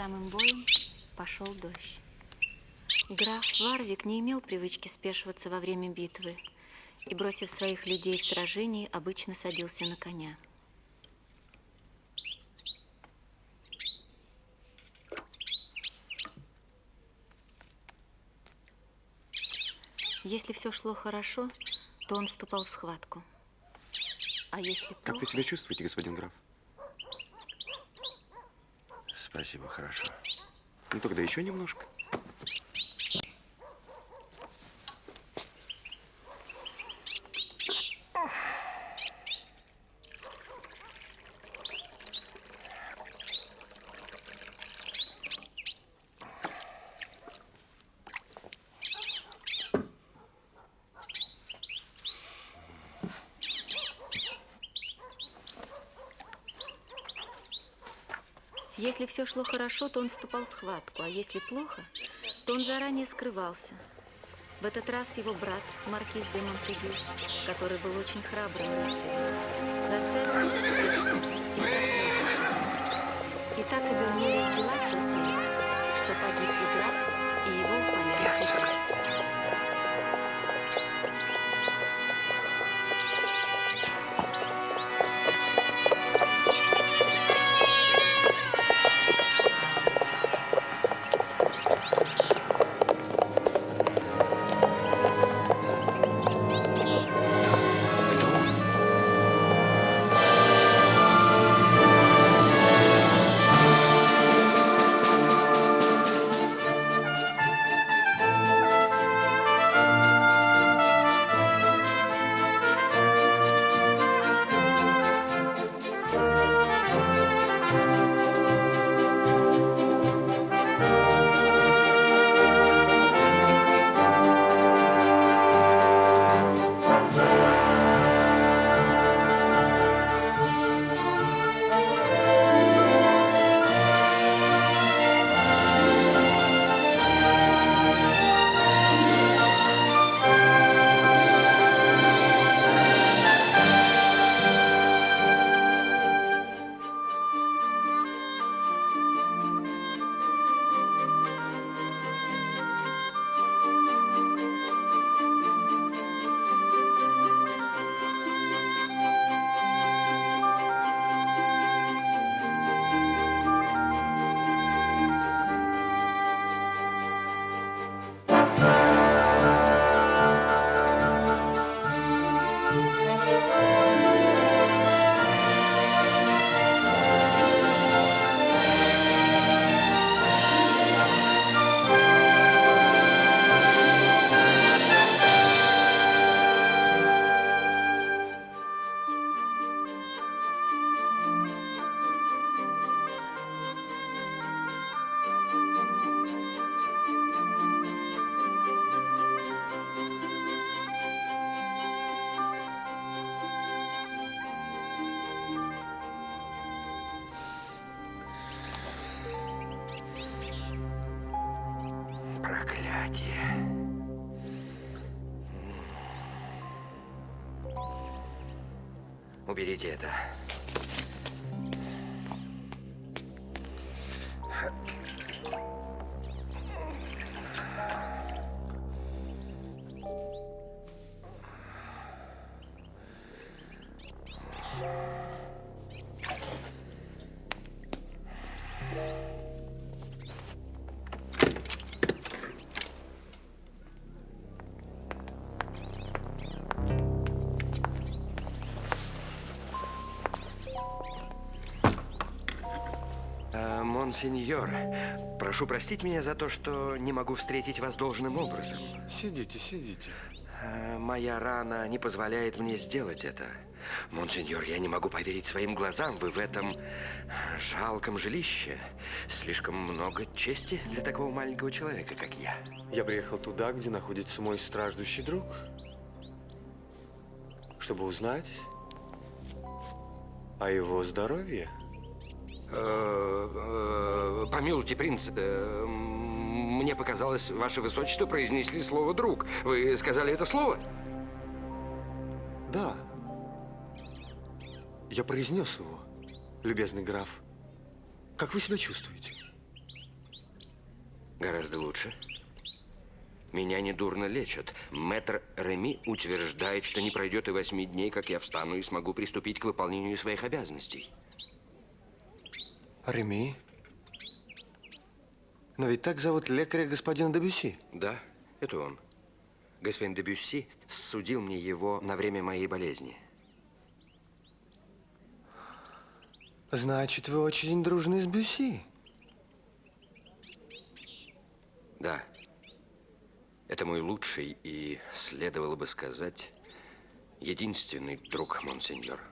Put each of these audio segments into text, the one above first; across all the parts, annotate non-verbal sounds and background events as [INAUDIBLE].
самым боем пошел дождь. Граф Варвик не имел привычки спешиваться во время битвы и, бросив своих людей в сражении, обычно садился на коня. Если все шло хорошо, то он вступал в схватку. А если плохо... Как вы себя чувствуете, господин граф? Спасибо, хорошо. Ну тогда еще немножко. Если все шло хорошо, то он вступал в схватку, а если плохо, то он заранее скрывался. В этот раз его брат, маркиз де Монтегю, который был очень храбрым рыцарем, заставил его спешиться и лошадей. И так обернулись дела в тот день, что погиб и граф, Проклятие. Уберите это. Монсеньор, прошу простить меня за то, что не могу встретить вас должным образом. Сидите, сидите. Э, Моя рана не позволяет мне сделать это. Монсеньор, я не могу поверить своим глазам. Вы в этом жалком жилище. Слишком много чести для такого маленького человека, как я. Я приехал туда, где находится мой страждущий друг, чтобы узнать о его здоровье. Э, э, Помилуйте, принц, э, мне показалось, ваше высочество произнесли слово «друг». Вы сказали это слово? Да. Я произнес его, любезный граф. Как вы себя чувствуете? Гораздо лучше. Меня недурно лечат. Мэтр Реми утверждает, что не пройдет и восьми дней, как я встану и смогу приступить к выполнению своих обязанностей. Реми? Но ведь так зовут лекаря господина Дебюси. Да, это он. Господин де Бюсси судил мне его на время моей болезни. Значит, вы очень дружны с Бюси. Да. Это мой лучший и, следовало бы сказать, единственный друг, монсеньор.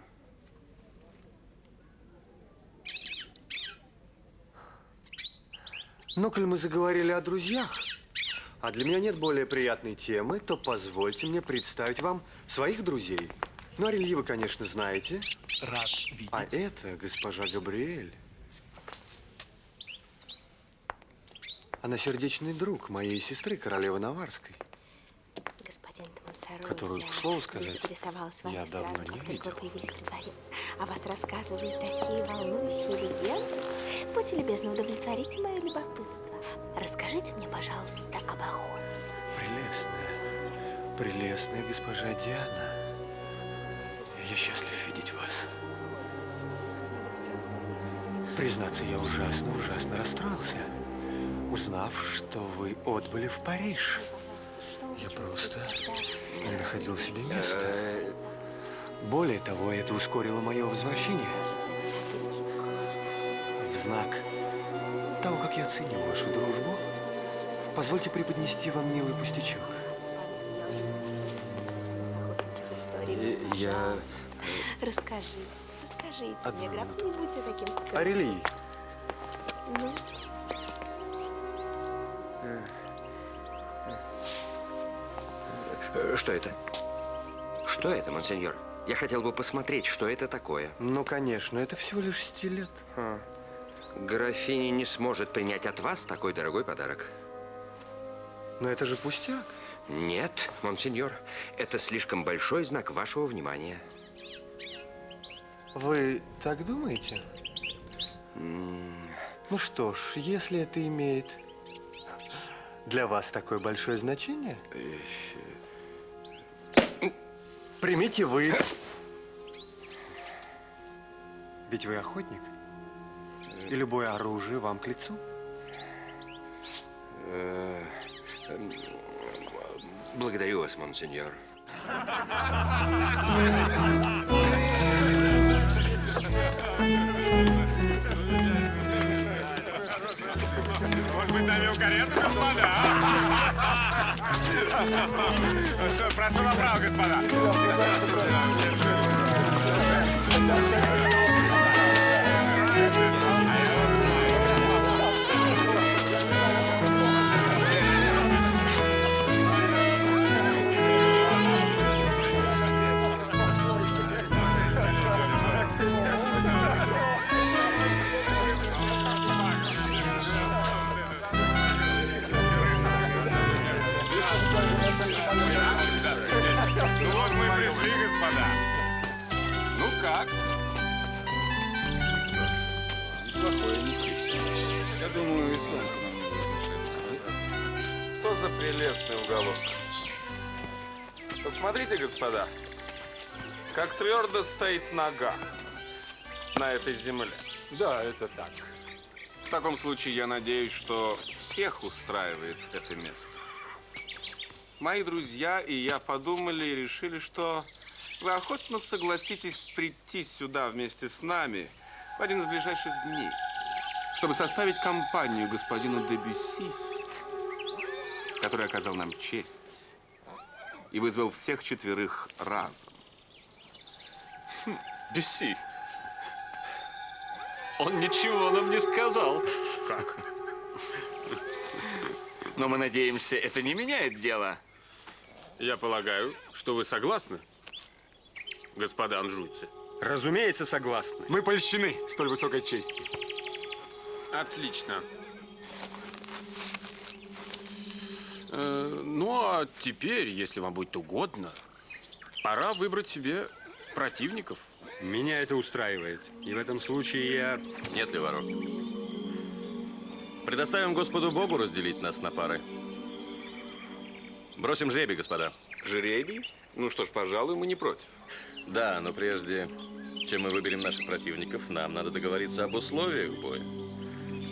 Ну, коль мы заговорили о друзьях, а для меня нет более приятной темы, то позвольте мне представить вам своих друзей. Ну, Арельи вы, конечно, знаете. Рад видеть. А это госпожа Габриэль. Она сердечный друг моей сестры, королевы Наварской. Которую, к слову сказать, я сразу, давно не как только видел. О вас рассказывали такие волнующие легенды. Будьте любезны, удовлетворите мое любопытство. Расскажите мне, пожалуйста, об охоте. Прелестная, прелестная госпожа Диана. Я счастлив видеть вас. Признаться, я ужасно, ужасно расстроился, узнав, что вы отбыли в Париж. Я просто не находил себе места. Э, Более того, это ускорило мое возвращение в знак того, как я ценю вашу дружбу. Позвольте преподнести вам милый пустячок. Памяти я э. Расскажи, расскажите Одну мне, граф, минуту. не будьте таким скромным. Арели, Ну, Что это? Что это, монсеньор? Я хотел бы посмотреть, что это такое. ну, конечно, это всего лишь стилет. Графиня не сможет принять от вас такой дорогой подарок. Но это же пустяк. Нет, монсеньор, это слишком большой знак вашего внимания. Вы так думаете? Ну что ж, если это имеет для вас такое большое значение, примите вы. Ведь вы охотник, и любое оружие вам к лицу. Благодарю вас, монсеньор. Может быть, наймем карету, господа? [LAUGHS] Прошу направо, господа. Думаю, и солнце нам не Что за прелестный уголок? Посмотрите, господа, как твердо стоит нога на этой земле. Да, это так. В таком случае я надеюсь, что всех устраивает это место. Мои друзья и я подумали и решили, что вы охотно согласитесь прийти сюда вместе с нами в один из ближайших дней, чтобы составить компанию господину Дебюсси, который оказал нам честь и вызвал всех четверых разом. Бюсси. Он ничего нам не сказал. Как? Но мы надеемся, это не меняет дело. Я полагаю, что вы согласны, господа анжуйцы? Разумеется, согласны. Мы польщены столь высокой чести. Отлично. Э, ну, а теперь, если вам будет угодно, пора выбрать себе противников. Меня это устраивает. И в этом случае я... Нет ли ворот? Предоставим Господу Богу разделить нас на пары. Бросим жребий, господа. Жребий? Ну что ж, пожалуй, мы не против. Да, но прежде чем мы выберем наших противников, нам надо договориться об условиях боя.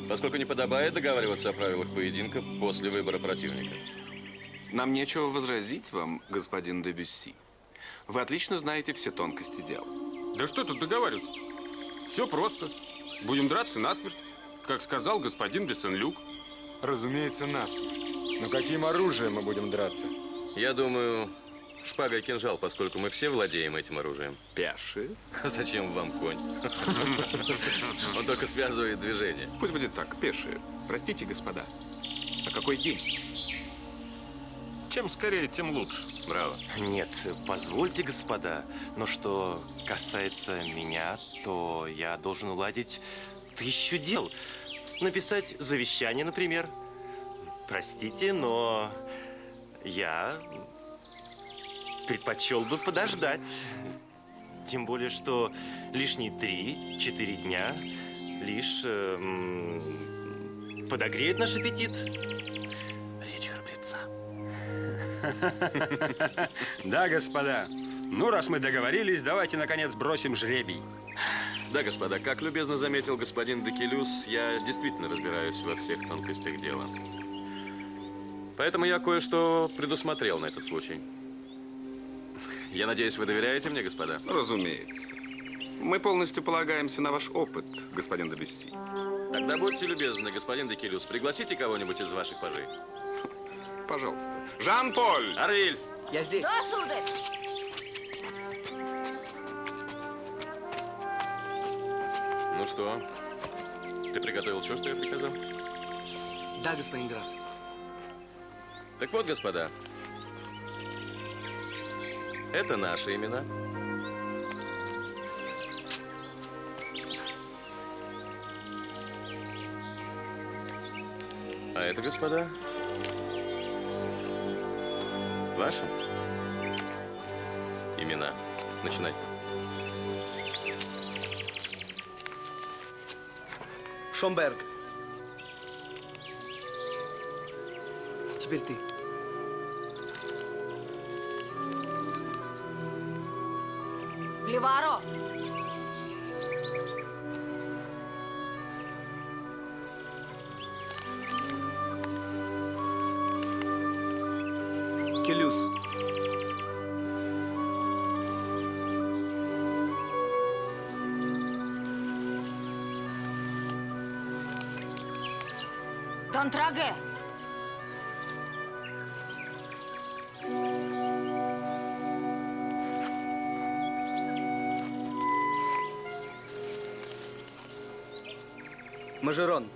Поскольку не подобает договариваться о правилах поединка после выбора противника. Нам нечего возразить вам, господин Дебюсси. Вы отлично знаете все тонкости дела. Да что тут договариваться? Все просто. Будем драться насмерть, как сказал господин де Сен-Люк. Разумеется, нас. Но каким оружием мы будем драться? Я думаю, шпага и кинжал, поскольку мы все владеем этим оружием. Пяши? А [LAUGHS] зачем вам конь? [LAUGHS] Он только связывает движение. Пусть будет так, пешие. Простите, господа. А какой день? Чем скорее, тем лучше. Браво. Нет, позвольте, господа, но что касается меня, то я должен уладить тысячу дел. Написать завещание, например. Простите, но я предпочел бы подождать. Тем более, что лишние три-четыре дня лишь эм, подогреют наш аппетит. Речь храбреца. [LAUGHS] Да, господа. Ну, раз мы договорились, давайте, наконец, бросим жребий. Да, господа, как любезно заметил господин Декелюс, я действительно разбираюсь во всех тонкостях дела. Поэтому я кое-что предусмотрел на этот случай. Я надеюсь, вы доверяете мне, господа? Разумеется. Мы полностью полагаемся на ваш опыт, господин Дебюсси. Тогда будьте любезны, господин Декелюс, пригласите кого-нибудь из ваших пажей. Пожалуйста. Жан-Поль! Арвиль! Я здесь. Да, сударь. Ну что, ты приготовил все, что я приказал? Да, господин граф. Так вот, господа, это наши имена. А это, господа, ваши имена. Начинай. Шомберг. Теперь ты. Донтраге. Мажерон.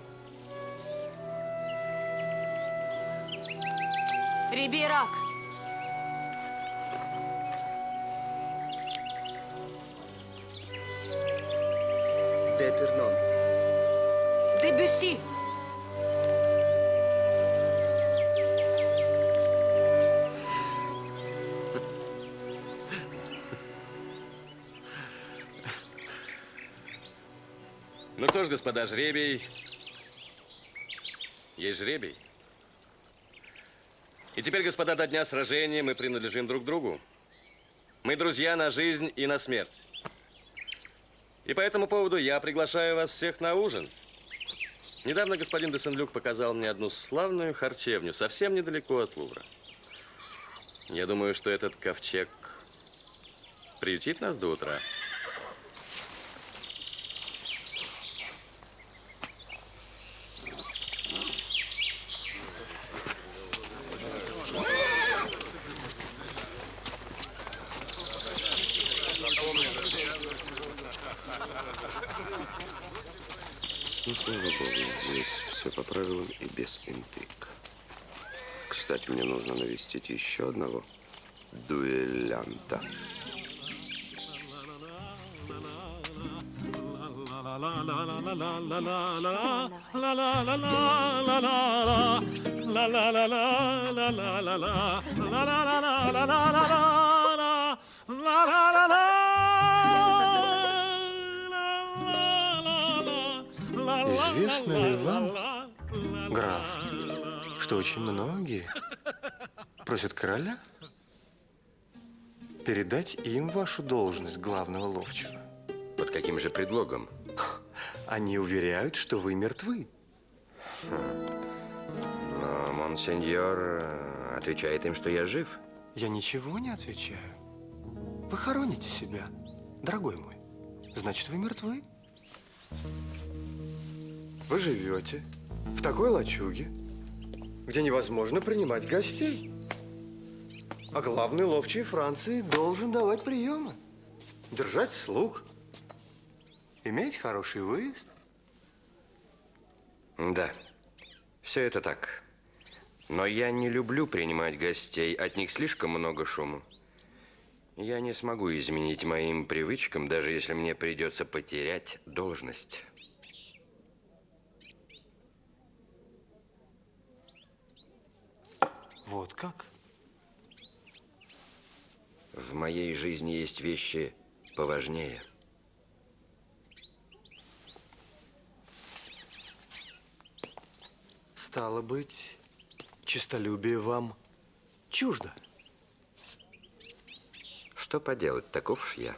Рибейрак. Депернон. Дебюсси. Ну что ж, господа, жребий. Есть жребий. И теперь, господа, до дня сражения мы принадлежим друг другу. Мы друзья на жизнь и на смерть. И по этому поводу я приглашаю вас всех на ужин. Недавно господин де Сен-Люк показал мне одну славную харчевню, совсем недалеко от Лувра. Я думаю, что этот ковчег приютит нас до утра. Ну, слава богу, здесь все по правилам и без интриг. Кстати, мне нужно навестить еще одного дуэлянта. Известно ли вам, Граф, что очень многие просят короля передать им вашу должность главного ловчего. Под каким же предлогом? Они уверяют, что вы мертвы. Но монсеньор э, отвечает им, что я жив. Я ничего не отвечаю. Вы хороните себя, дорогой мой. Значит, вы мертвы. Вы живете в такой лачуге, где невозможно принимать гостей. А главный ловчий Франции должен давать приемы, держать слуг, иметь хороший выезд. Да, все это так. Но я не люблю принимать гостей, от них слишком много шума. Я не смогу изменить моим привычкам, даже если мне придется потерять должность. Вот как? В моей жизни есть вещи поважнее. Стало быть, честолюбие вам чуждо. Что поделать, таков уж я.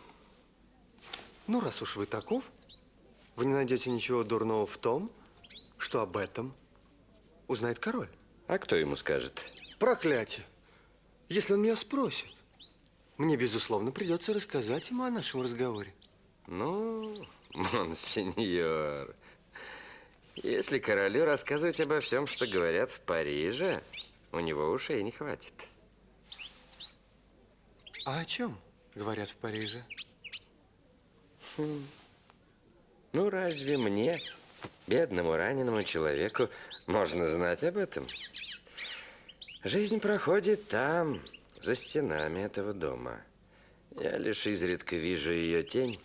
Ну, раз уж вы таков, вы не найдете ничего дурного в том, что об этом узнает король. А кто ему скажет? Проклятие! Если он меня спросит, мне, безусловно, придется рассказать ему о нашем разговоре. Ну, монсеньор, если королю рассказывать обо всем, что говорят в Париже, у него ушей не хватит. А о чем говорят в Париже? Хм. Ну, разве мне, бедному раненому человеку, можно знать об этом? Жизнь проходит там, за стенами этого дома. Я лишь изредка вижу ее тень.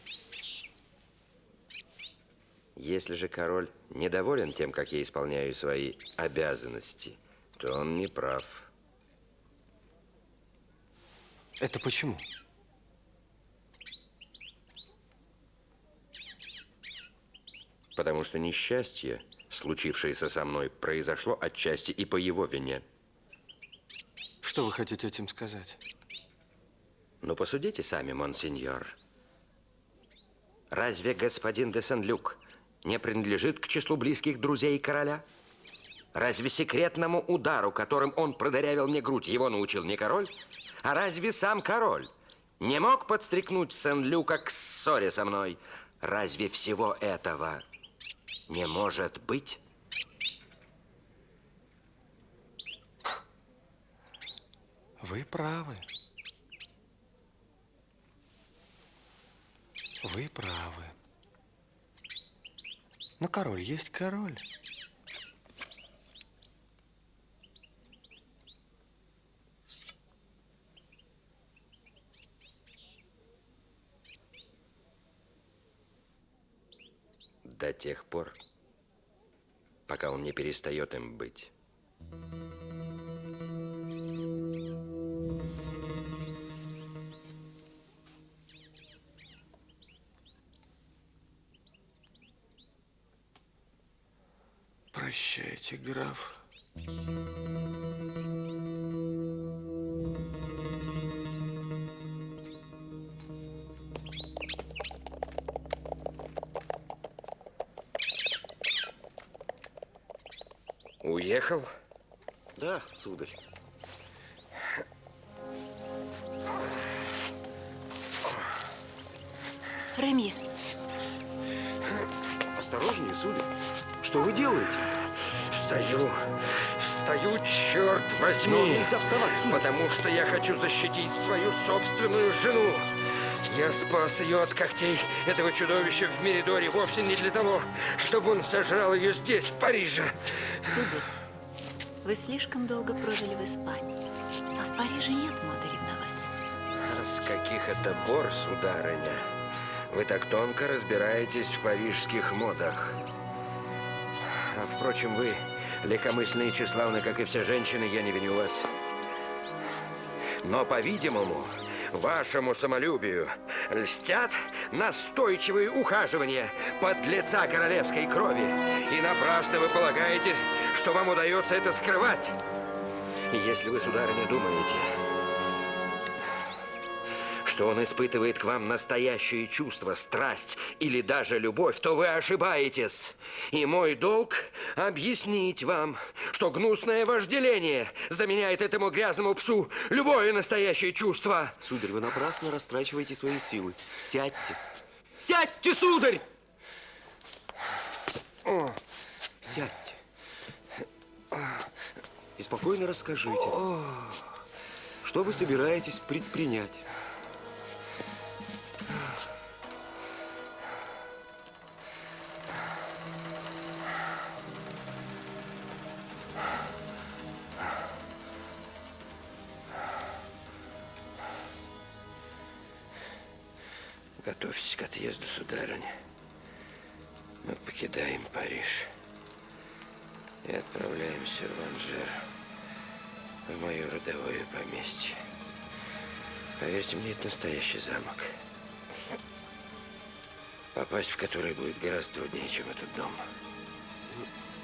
Если же король недоволен тем, как я исполняю свои обязанности, то он не прав. Это почему? Потому что несчастье, случившееся со мной, произошло отчасти и по его вине. Что вы хотите этим сказать? Ну, посудите сами, монсеньор. Разве господин де Сен-Люк не принадлежит к числу близких друзей короля? Разве секретному удару, которым он продырявил мне грудь, его научил не король? А разве сам король не мог подстрекнуть Сен-Люка к ссоре со мной? Разве всего этого не может быть? Вы правы. Вы правы. Но король есть король. До тех пор, пока он не перестает им быть. Прощайте, граф. Уехал? Да, сударь. Возьми. Но нельзя вставать, сударь. Потому что я хочу защитить свою собственную жену. Я спас ее от когтей этого чудовища в Меридоре вовсе не для того, чтобы он сожрал ее здесь, в Париже. сударь, вы слишком долго прожили в Испании, а в Париже нет моды ревновать. А с каких это пор, сударыня? Вы так тонко разбираетесь в парижских модах. А, впрочем, вы легкомысленны и тщеславны, как и все женщины, я не виню вас. Но, по-видимому, вашему самолюбию льстят настойчивые ухаживания под лица королевской крови. И напрасно вы полагаете, что вам удается это скрывать. И если вы, сударыня, думаете, что он испытывает к вам настоящее чувство, страсть или даже любовь, то вы ошибаетесь. И мой долг объяснить вам, что гнусное вожделение заменяет этому грязному псу любое настоящее чувство. Сударь, вы напрасно растрачиваете свои силы. Сядьте. Сядьте, сударь! О, Сядьте. И спокойно расскажите, что вы собираетесь предпринять. Готовьтесь к отъезду, сударыня. Мы покидаем Париж и отправляемся в Анжер, в мое родовое поместье. Поверьте мне, это настоящий замок, попасть в который будет гораздо труднее, чем этот дом.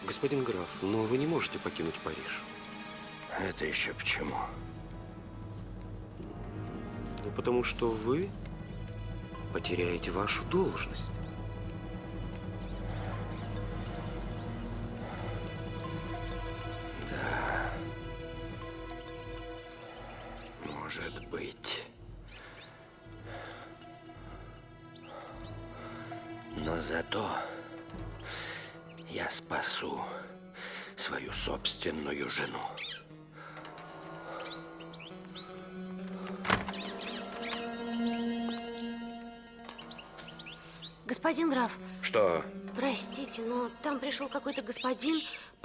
Господин граф, но вы не можете покинуть Париж. Это еще почему? Ну, потому что вы потеряете вашу должность.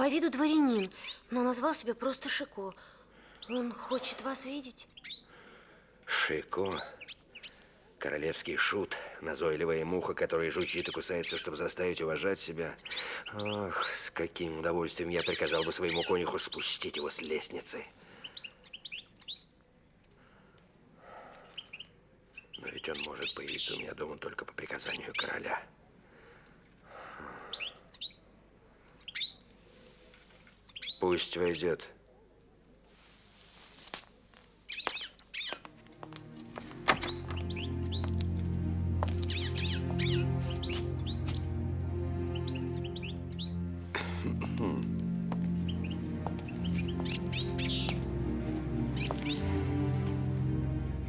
Виду дворянин, но назвал себя просто Шико. Он хочет вас видеть. Шико. Королевский шут, назойливая муха, которая жучит и кусается, чтобы заставить уважать себя. Ах, с каким удовольствием я приказал бы своему конюху спустить его с лестницы. Но ведь он может появиться у меня дома только по приказанию короля. Пусть войдет.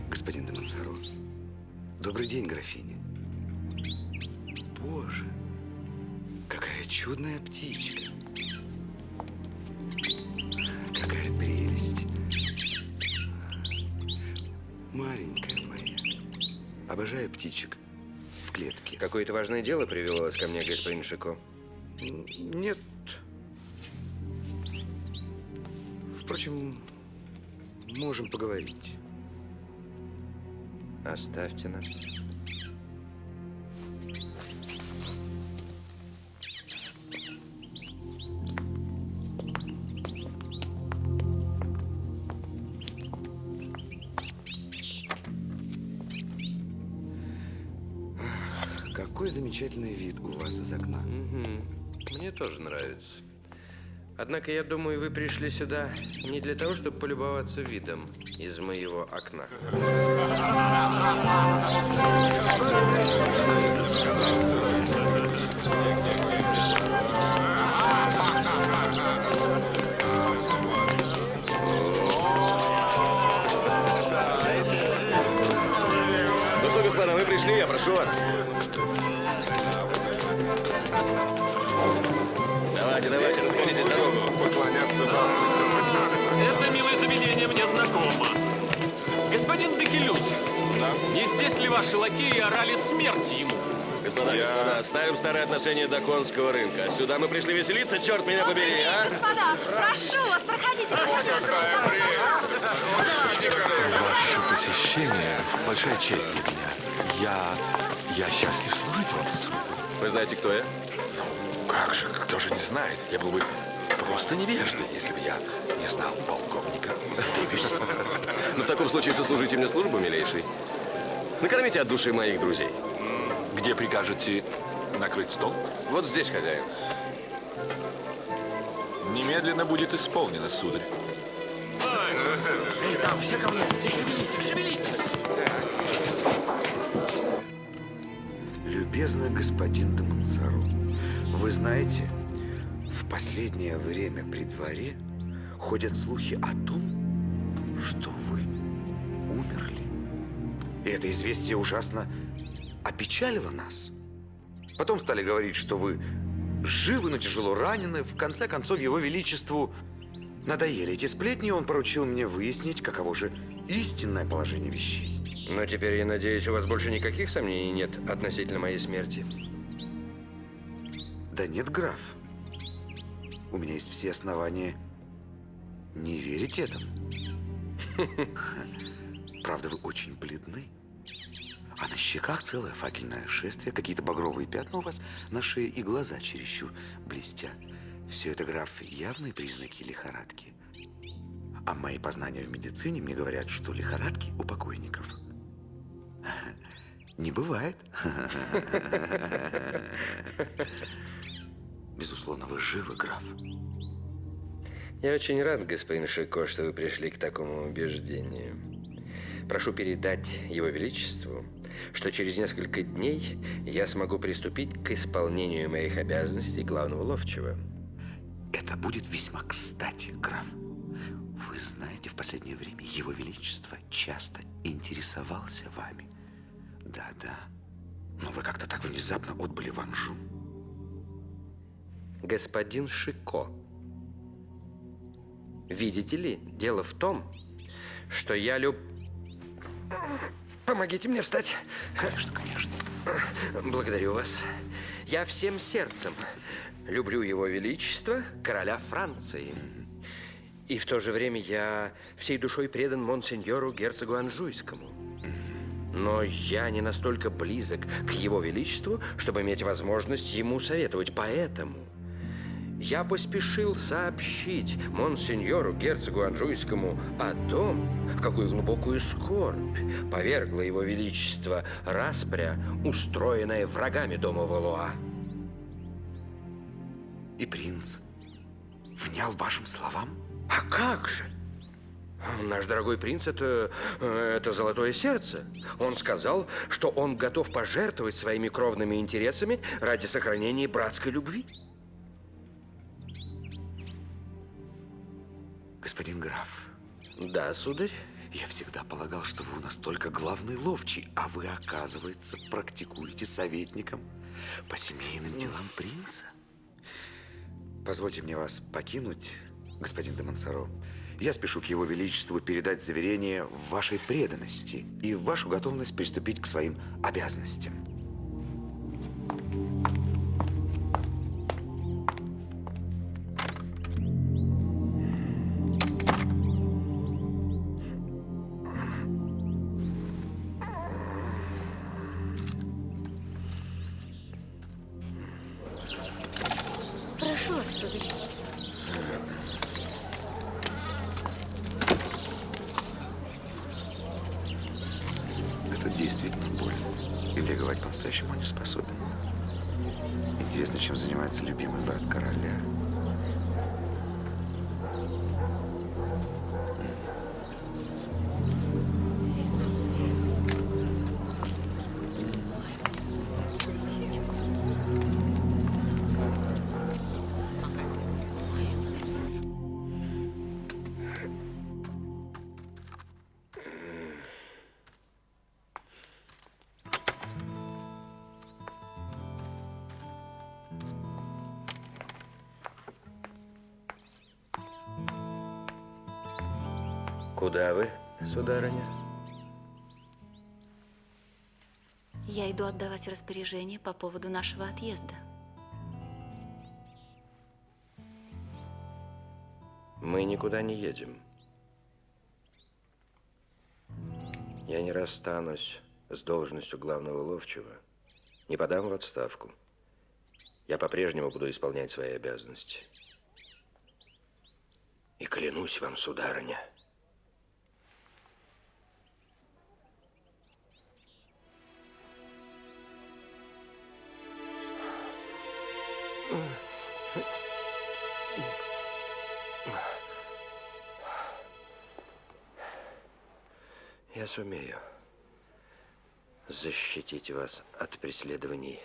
Господин де. Добрый день, графиня. Боже, какая чудная птичка. Птичек в клетке. Какое-то важное дело привело вас ко мне, господин Шико? Нет. Впрочем, можем поговорить. Оставьте нас. Тоже нравится. Однако, я думаю, вы пришли сюда не для того, чтобы полюбоваться видом из моего окна. Ну что, господа, вы пришли, я прошу вас. Господин Декелюс, не здесь ли ваши лакеи орали смерть ему? Господа, господа, оставим старые отношения до конского рынка. Сюда мы пришли веселиться, черт меня побери, а? Господа, прошу вас, проходите. Ваше посещение – большая честь для меня. Я... я счастлив служить вам. Вы знаете, кто я? Как же, кто же не знает? Я был бы просто невеждой, если бы я не знал полковника Дэвиса. [LAUGHS] Ну, в таком случае сослужите мне службу, милейший. Накормите от души моих друзей. Где прикажете накрыть стол? Вот здесь, хозяин. Немедленно будет исполнено, сударь. Эй, там все ко мне! Шевелитесь, шевелитесь! Любезный господин Монсоро, вы знаете, последнее время при дворе ходят слухи о том, что вы умерли. И это известие ужасно опечалило нас. Потом стали говорить, что вы живы, но тяжело ранены. В конце концов, его величеству надоели эти сплетни, и он поручил мне выяснить, каково же истинное положение вещей. Но теперь, я надеюсь, у вас больше никаких сомнений нет относительно моей смерти. Да нет, граф. У меня есть все основания не верить этому. [LAUGHS] Правда, вы очень бледны. А на щеках целое факельное шествие, какие-то багровые пятна у вас на шее и глаза чересчур блестят. Все это, граф, явные признаки лихорадки. А мои познания в медицине мне говорят, что лихорадки у покойников [LAUGHS] не бывает. [LAUGHS] Безусловно, вы живы, граф. Я очень рад, господин Шико, что вы пришли к такому убеждению. Прошу передать Его Величеству, что через несколько дней я смогу приступить к исполнению моих обязанностей главного ловчего. Это будет весьма кстати, граф. Вы знаете, в последнее время Его Величество часто интересовался вами. Да-да. Но вы как-то так внезапно отбыли в Анжу. Господин Шико, видите ли, дело в том, что я люб... Помогите мне встать. Конечно, конечно. Благодарю вас. Я всем сердцем люблю его величество, короля Франции. И в то же время я всей душой предан монсеньору герцогу Анжуйскому. Но я не настолько близок к его величеству, чтобы иметь возможность ему советовать. Поэтому я поспешил сообщить монсеньору герцогу Анжуйскому о том, в какую глубокую скорбь повергла его величество распря, устроенная врагами дома Валуа. И принц внял вашим словам? А как же? Наш дорогой принц это, это золотое сердце. Он сказал, что он готов пожертвовать своими кровными интересами ради сохранения братской любви. Господин граф. Да, сударь. Я всегда полагал, что вы у нас только главный ловчий, а вы, оказывается, практикуете советником по семейным делам принца. Позвольте мне вас покинуть, господин де Монсоро. Я спешу к его величеству передать заверение в вашей преданности и в вашу готовность приступить к своим обязанностям. Прошу Куда вы, сударыня? Я иду отдавать распоряжение по поводу нашего отъезда. Мы никуда не едем. Я не расстанусь с должностью главного ловчего, не подам в отставку. Я по-прежнему буду исполнять свои обязанности. И клянусь вам, сударыня, сумею защитить вас от преследований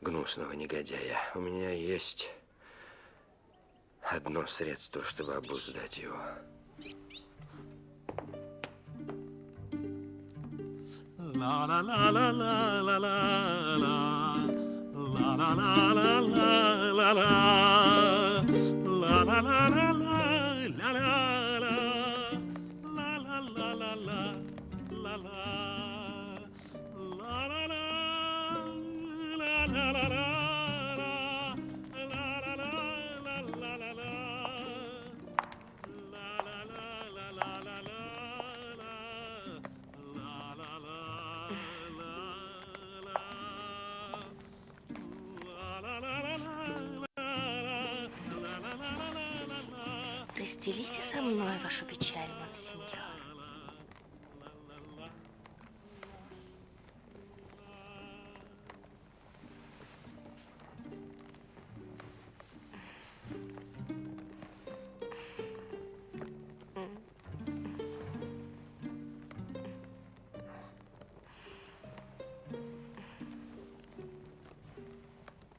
гнусного негодяя. У меня есть одно средство, чтобы обуздать его. La la Разделите со мной вашу печаль, монсеньор.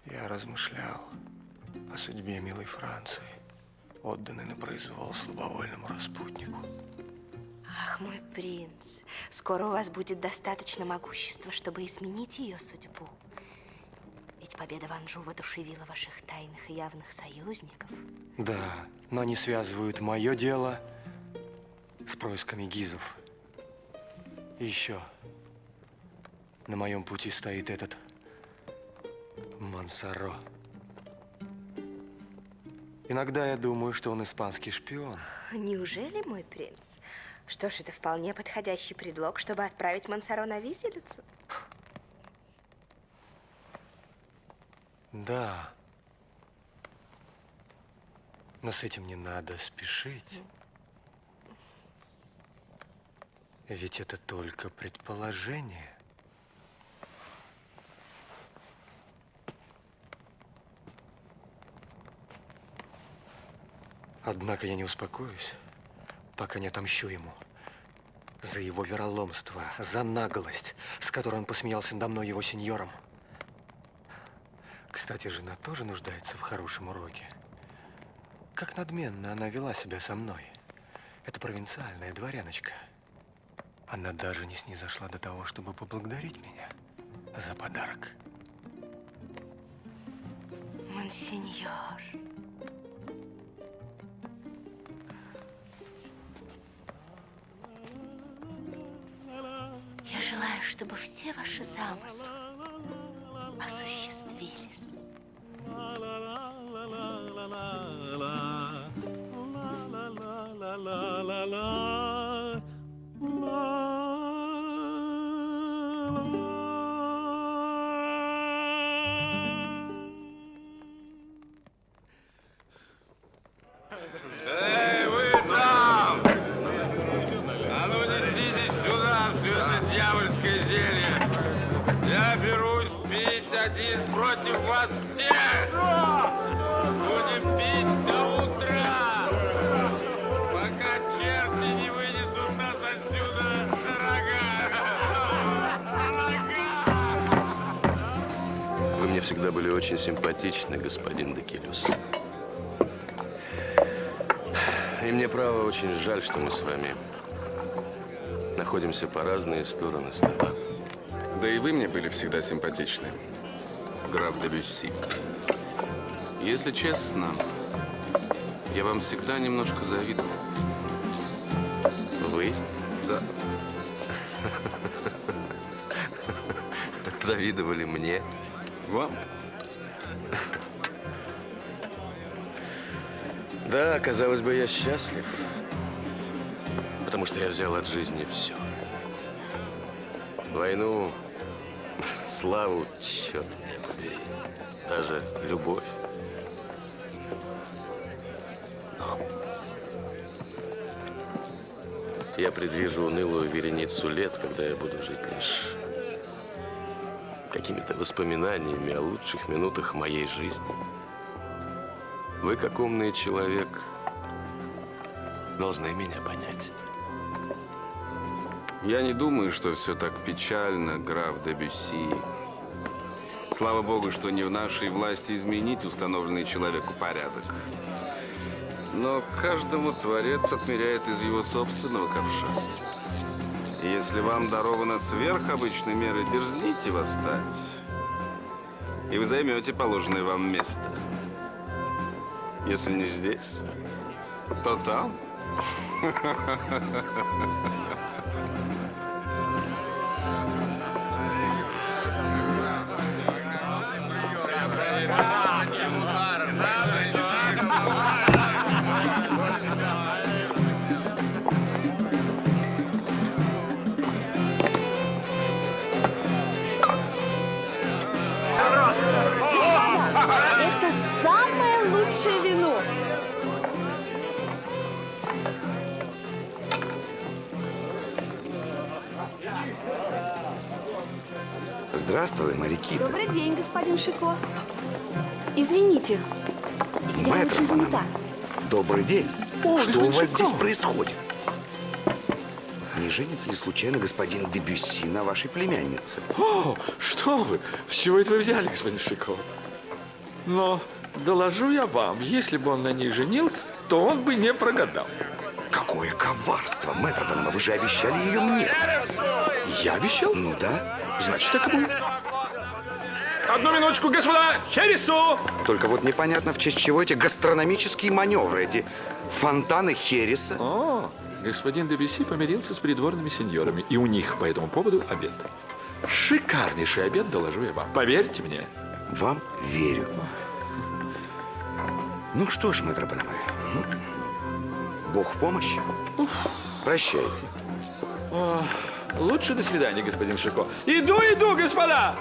Я размышлял о судьбе милой Франции, отданной на произвол слабовольному распутнику. Ах, мой принц, скоро у вас будет достаточно могущества, чтобы изменить ее судьбу. Ведь победа в Анжу воодушевила ваших тайных и явных союзников. Да, но они связывают мое дело с происками гизов. И еще на моем пути стоит этот Мансаро. Иногда я думаю, что он испанский шпион. Неужели, мой принц? Что ж, это вполне подходящий предлог, чтобы отправить Мансаро на виселицу. Да. Но с этим не надо спешить. Ведь это только предположение. Однако я не успокоюсь, пока не отомщу ему за его вероломство, за наглость, с которой он посмеялся надо мной его сеньором. Кстати, жена тоже нуждается в хорошем уроке. Как надменно она вела себя со мной. Это провинциальная дворяночка. Она даже не снизошла до того, чтобы поблагодарить меня за подарок. Монсеньор. Чтобы все ваши замыслы находимся по разные стороны стола. Да и вы мне были всегда симпатичны, граф де Бюсси. Если честно, я вам всегда немножко завидовал. Вы? Да. Завидовали мне? Вам? Да, казалось бы, я счастлив, что я взял от жизни все. Войну, [LAUGHS] славу, черт меня побери, даже любовь. Но я предвижу унылую вереницу лет, когда я буду жить лишь какими-то воспоминаниями о лучших минутах моей жизни. Вы, как умный человек, должны меня понять. Я не думаю, что все так печально, граф де Бюсси. Слава богу, что не в нашей власти изменить установленный человеку порядок. Но каждому Творец отмеряет из его собственного ковша. Если вам даровано сверхобычной меры, дерзните восстать. И вы займете положенное вам место. Если не здесь, то там. [LAUGHS] Это самое лучшее вино. Здравствуй, моряки. Добрый день, господин Шико. Извините, я Мэтр очень занята. Панама. Добрый день. О, Что у вас здесь происходит? Не женится ли случайно господин Дебюсси на вашей племяннице? О, что вы? С чего это вы взяли, господин Шико? Но доложу я вам, если бы он на ней женился, то он бы не прогадал. Какое коварство, мэтр Панама, вы же обещали ее мне. Я обещал? Ну да. Значит, так и будет. Одну минуточку, господа! Хересу! Только вот непонятно, в честь чего эти гастрономические маневры, эти фонтаны Хереса. О, господин Дебюси помирился с придворными сеньорами, и у них по этому поводу обед. Шикарнейший обед, доложу я вам. Поверьте мне. Вам верю. Ну что ж, мэтр Панама, м? Бог в помощь. Прощайте. О, лучше до свидания, господин Шико. Иду, иду, господа!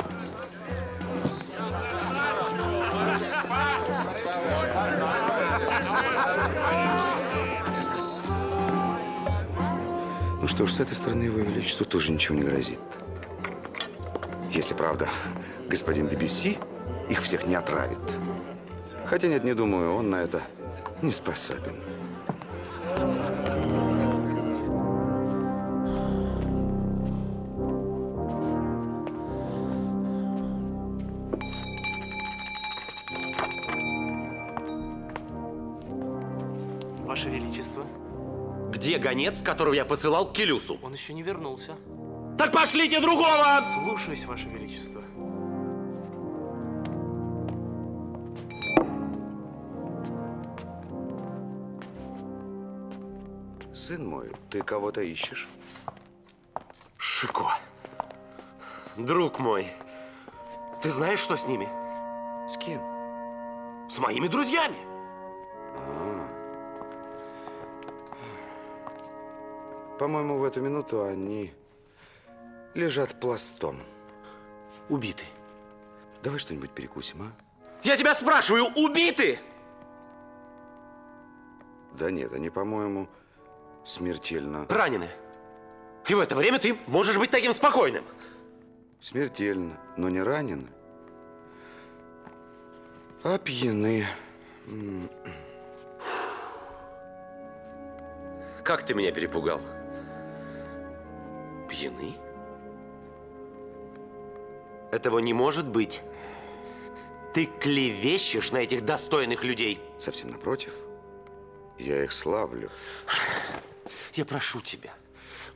Ну что ж, с этой стороны его величеству тоже ничего не грозит. Если правда, господин Дебюсси их всех не отравит. Хотя нет, не думаю, он на это не способен. Где гонец, которого я посылал к Келюсу? Он еще не вернулся. Так пошлите другого! Слушаюсь, Ваше Величество. Сын мой, ты кого-то ищешь? Шико, друг мой, ты знаешь, что с ними? С кем? С моими друзьями. По-моему, в эту минуту они лежат пластом. Убиты. Давай что-нибудь перекусим, а? Я тебя спрашиваю, убиты? Да нет, они, по-моему, смертельно... Ранены. И в это время ты можешь быть таким спокойным. Смертельно, но не ранены. А пьяны. Как ты меня перепугал? Пьяны? Этого не может быть. Ты клевещешь на этих достойных людей. Совсем напротив. Я их славлю. Я прошу тебя,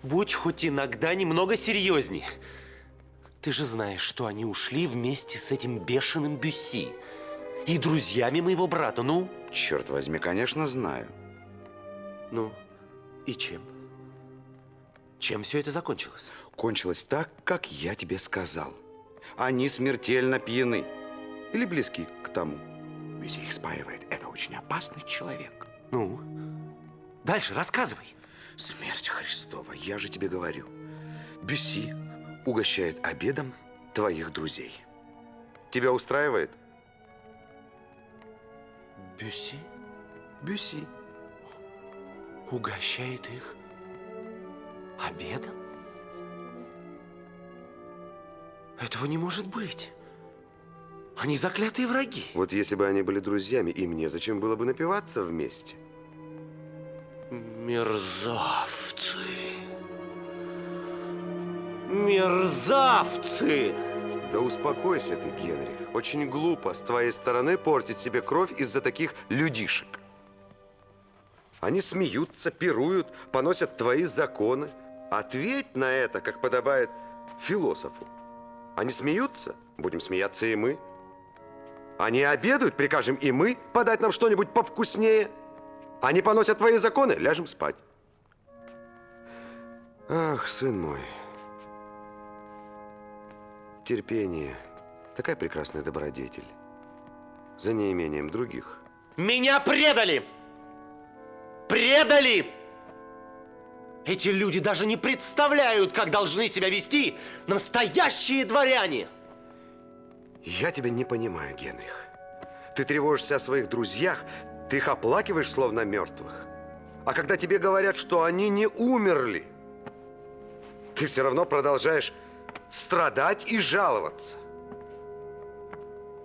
будь хоть иногда немного серьезней. Ты же знаешь, что они ушли вместе с этим бешеным Бюсси и друзьями моего брата. Ну? Черт возьми, конечно, знаю. Ну, и чем? Чем все это закончилось? Кончилось так, как я тебе сказал. Они смертельно пьяны. Или близки к тому. Бюсси их спаивает. Это очень опасный человек. Ну, дальше рассказывай. Смерть Христова, я же тебе говорю. Бюсси угощает обедом твоих друзей. Тебя устраивает? Бюсси Бюсси. угощает их обедом? Этого не может быть. Они заклятые враги. Вот если бы они были друзьями, и мне зачем было бы напиваться вместе? Мерзавцы. Мерзавцы! Да успокойся ты, Генрих. Очень глупо с твоей стороны портить себе кровь из-за таких людишек. Они смеются, пируют, поносят твои законы. Ответь на это, как подобает философу. Они смеются, будем смеяться и мы. Они обедают, прикажем и мы подать нам что-нибудь повкуснее. Они поносят твои законы, ляжем спать. Ах, сын мой, терпение, такая прекрасная добродетель, за неимением других. Меня предали! Предали! Эти люди даже не представляют, как должны себя вести настоящие дворяне! Я тебя не понимаю, Генрих. Ты тревожишься о своих друзьях, ты их оплакиваешь, словно мертвых. А когда тебе говорят, что они не умерли, ты все равно продолжаешь страдать и жаловаться.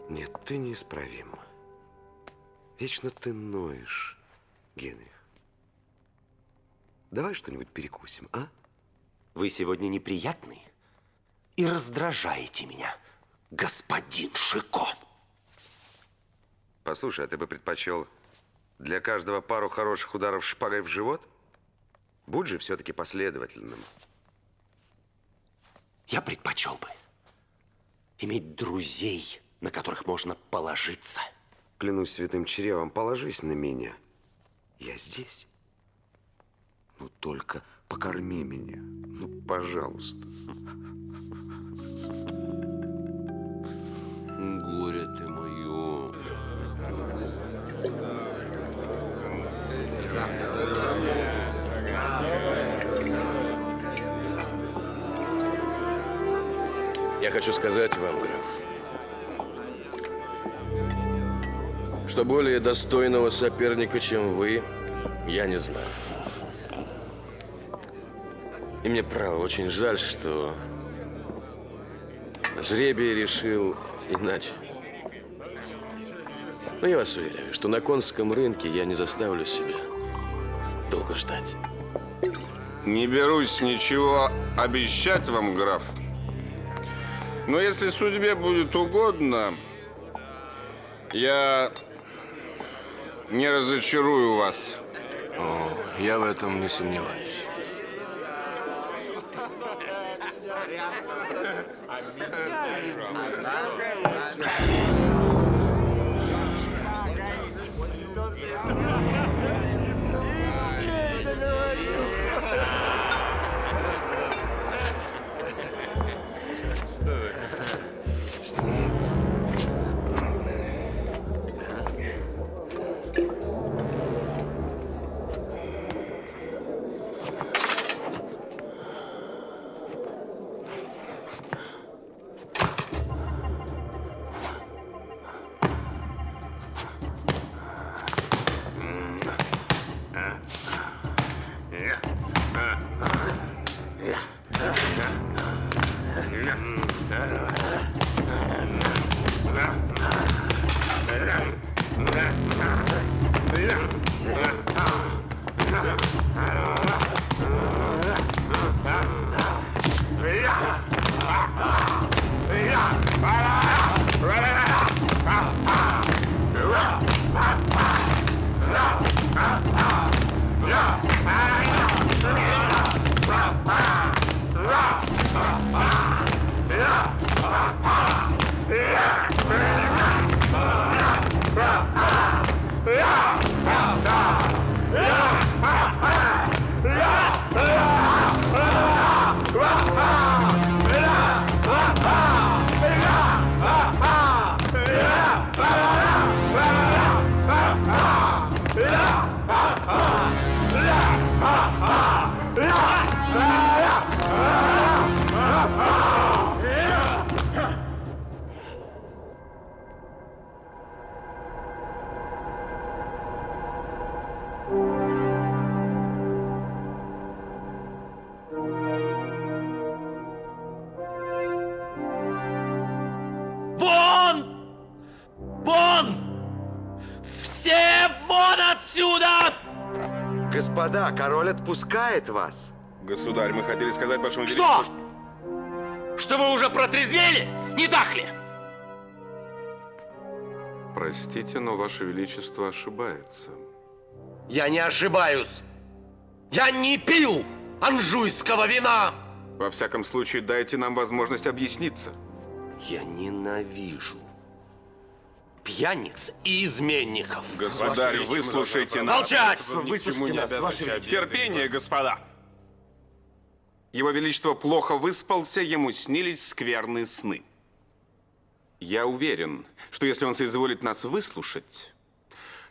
Нет, ты неисправим. Вечно ты ноешь, Генрих. Давай что-нибудь перекусим, а? Вы сегодня неприятны и раздражаете меня, господин Шико. Послушай, а ты бы предпочел для каждого пару хороших ударов шпагой в живот? Будь же все-таки последовательным. Я предпочел бы иметь друзей, на которых можно положиться. Клянусь святым чревом, положись на меня. Я здесь. Ну, только покорми меня. Ну, пожалуйста. Горе ты мое. Я хочу сказать вам, граф, что более достойного соперника, чем вы, я не знаю. И мне, право, очень жаль, что жребий решил иначе. Но я вас уверяю, что на конском рынке я не заставлю себя долго ждать. Не берусь ничего обещать вам, граф. Но если судьбе будет угодно, я не разочарую вас. О, я в этом не сомневаюсь. Господа, король отпускает вас. Государь, мы хотели сказать вашему Что? величеству, что вы уже протрезвели, не так ли? Простите, но Ваше Величество ошибается. Я не ошибаюсь. Я не пил анжуйского вина. Во всяком случае, дайте нам возможность объясниться. Я ненавижу пьяниц и изменников. Государь, выслушайте нас. Молчать! Выслушайте нас, Ваше Величество. Терпение, господа. Его Величество плохо выспался, ему снились скверные сны. Я уверен, что если он соизволит нас выслушать,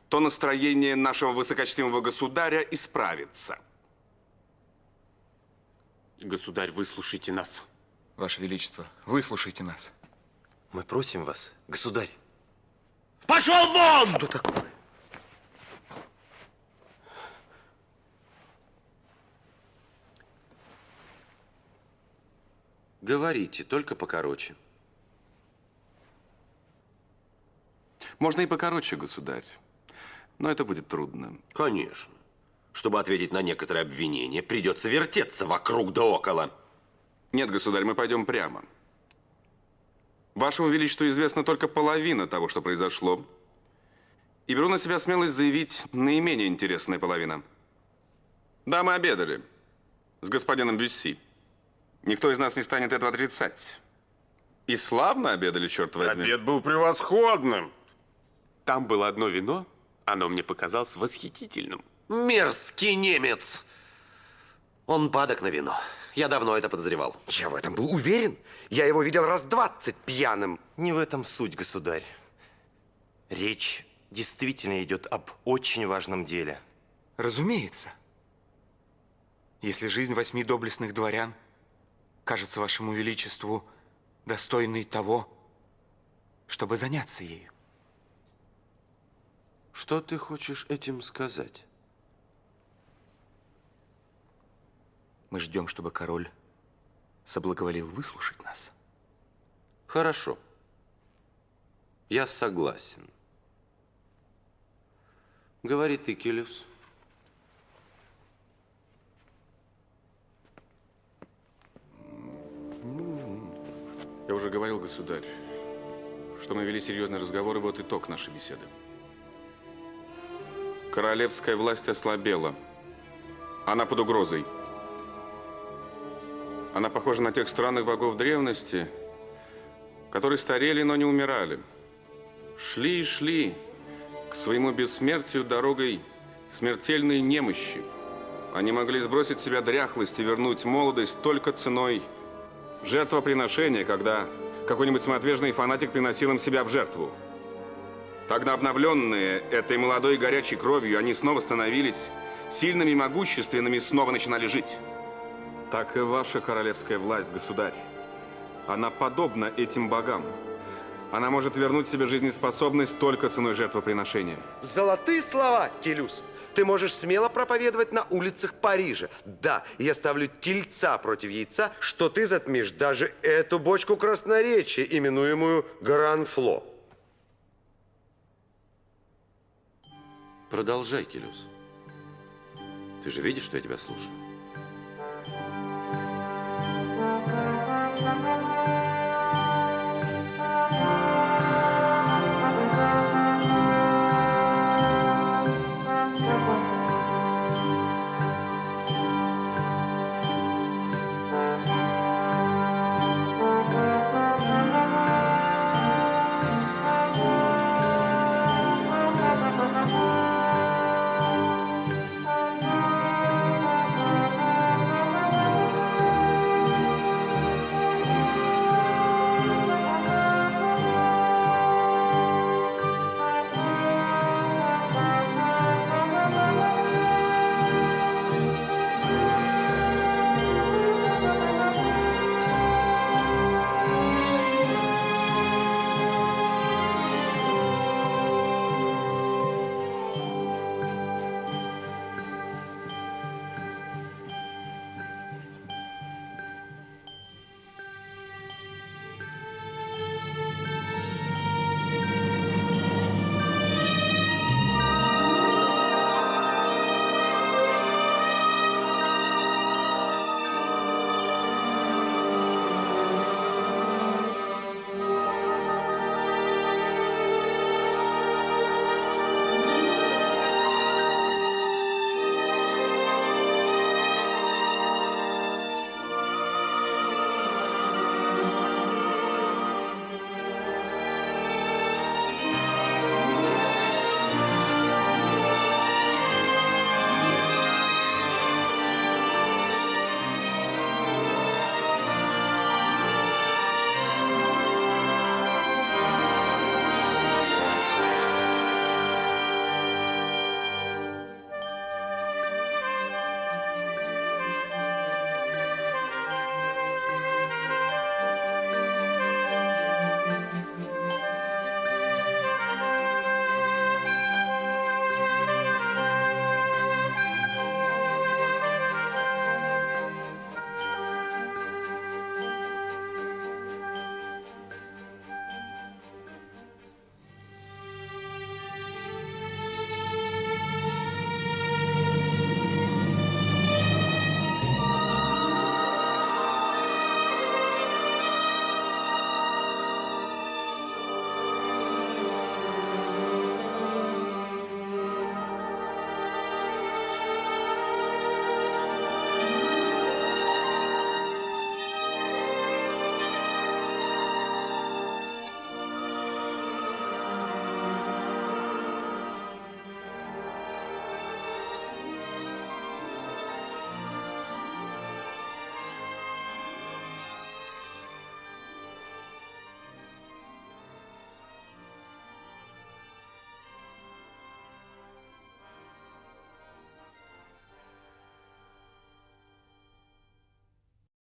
то настроение нашего высокочтимого государя исправится. Государь, выслушайте нас. Ваше Величество, выслушайте нас. Мы просим вас, государь. Пошел вон! Что такое? Говорите, только покороче. Можно и покороче, государь, но это будет трудно. Конечно. Чтобы ответить на некоторые обвинения, придется вертеться вокруг да около. Нет, государь, мы пойдем прямо. Вашему Величеству известна только половина того, что произошло. И беру на себя смелость заявить наименее интересная половина. Да, мы обедали с господином Бюсси. Никто из нас не станет этого отрицать. И славно обедали, черт возьми. Обед был превосходным. Там было одно вино, оно мне показалось восхитительным. Мерзкий немец! Он падок на вино. Я давно это подозревал. Я в этом был уверен. Я его видел раз двадцать пьяным. Не в этом суть, государь. Речь действительно идет об очень важном деле. Разумеется. Если жизнь восьми доблестных дворян кажется вашему величеству достойной того, чтобы заняться ею. Что ты хочешь этим сказать? Мы ждем, чтобы король соблаговолил выслушать нас. Хорошо. Я согласен. Говори ты, Келюс. Я уже говорил, государь, что мы вели серьезный разговор, и вот итог нашей беседы. Королевская власть ослабела. Она под угрозой. Она похожа на тех странных богов древности, которые старели, но не умирали. Шли и шли к своему бессмертию дорогой смертельной немощи. Они могли сбросить себя дряхлость и вернуть молодость только ценой жертвоприношения, когда какой-нибудь самоотверженный фанатик приносил им себя в жертву. Тогда обновленные этой молодой горячей кровью, они снова становились сильными и могущественными, снова начинали жить. Так и ваша королевская власть, государь. Она подобна этим богам. Она может вернуть себе жизнеспособность только ценой жертвоприношения. Золотые слова, Келюс. Ты можешь смело проповедовать на улицах Парижа. Да, я ставлю тельца против яйца, что ты затмишь даже эту бочку красноречия, именуемую Гранфло. Продолжай, Келюс. Ты же видишь, что я тебя слушаю? thank you